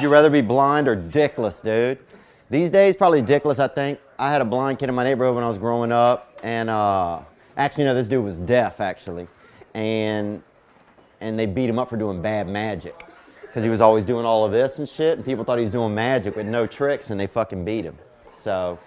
You'd rather be blind or dickless, dude? These days, probably dickless, I think. I had a blind kid in my neighborhood when I was growing up, and uh, actually, no, this dude was deaf, actually. And, and they beat him up for doing bad magic. Because he was always doing all of this and shit, and people thought he was doing magic with no tricks, and they fucking beat him. So,